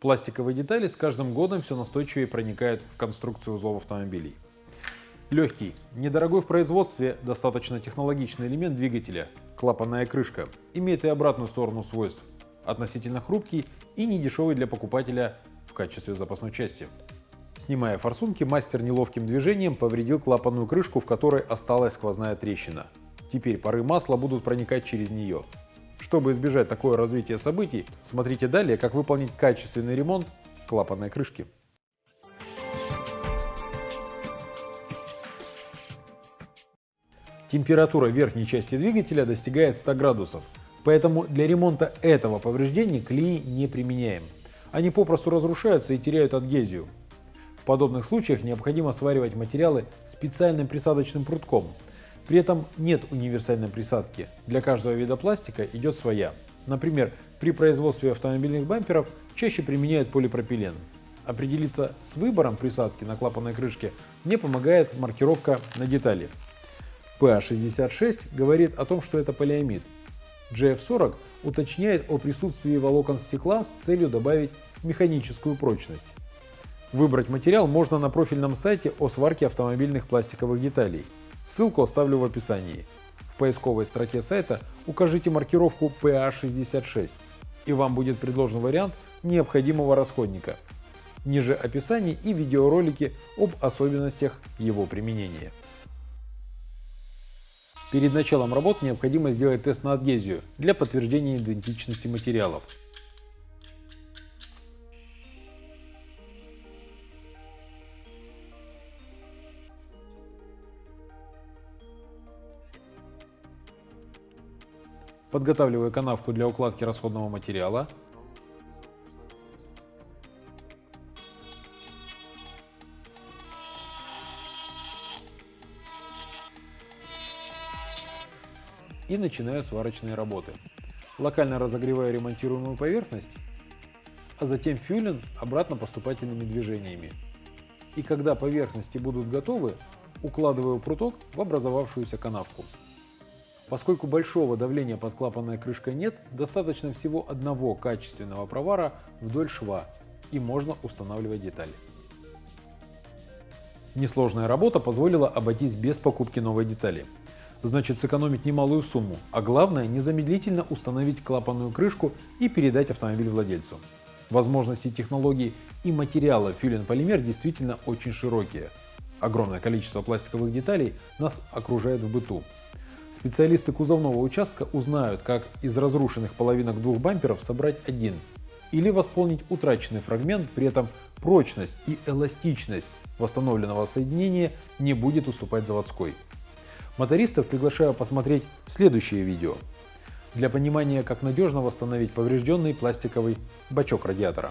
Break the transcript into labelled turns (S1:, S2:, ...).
S1: Пластиковые детали с каждым годом все настойчивее проникают в конструкцию узлов автомобилей. Легкий, недорогой в производстве, достаточно технологичный элемент двигателя – клапанная крышка – имеет и обратную сторону свойств – относительно хрупкий и недешевый для покупателя в качестве запасной части. Снимая форсунки, мастер неловким движением повредил клапанную крышку, в которой осталась сквозная трещина. Теперь пары масла будут проникать через нее. Чтобы избежать такое развитие событий, смотрите далее, как выполнить качественный ремонт клапанной крышки. Температура верхней части двигателя достигает 100 градусов, поэтому для ремонта этого повреждения клей не применяем. Они попросту разрушаются и теряют адгезию. В подобных случаях необходимо сваривать материалы специальным присадочным прутком. При этом нет универсальной присадки. Для каждого вида пластика идет своя. Например, при производстве автомобильных бамперов чаще применяют полипропилен. Определиться с выбором присадки на клапанной крышке мне помогает маркировка на детали. PA66 говорит о том, что это полиамид. GF40 уточняет о присутствии волокон стекла с целью добавить механическую прочность. Выбрать материал можно на профильном сайте о сварке автомобильных пластиковых деталей. Ссылку оставлю в описании. В поисковой строке сайта укажите маркировку PA66 и вам будет предложен вариант необходимого расходника. Ниже описание и видеоролики об особенностях его применения. Перед началом работ необходимо сделать тест на адгезию для подтверждения идентичности материалов. Подготавливаю канавку для укладки расходного материала. и начинаю сварочные работы. Локально разогреваю ремонтируемую поверхность, а затем фюлин обратно поступательными движениями. И когда поверхности будут готовы, укладываю пруток в образовавшуюся канавку. Поскольку большого давления под клапанной крышкой нет, достаточно всего одного качественного провара вдоль шва и можно устанавливать детали. Несложная работа позволила обойтись без покупки новой детали значит сэкономить немалую сумму, а главное незамедлительно установить клапанную крышку и передать автомобиль владельцу. Возможности технологий и материала фюлен полимер действительно очень широкие. Огромное количество пластиковых деталей нас окружает в быту. Специалисты кузовного участка узнают, как из разрушенных половинок двух бамперов собрать один или восполнить утраченный фрагмент, при этом прочность и эластичность восстановленного соединения не будет уступать заводской. Мотористов приглашаю посмотреть следующее видео для понимания, как надежно восстановить поврежденный пластиковый бачок радиатора.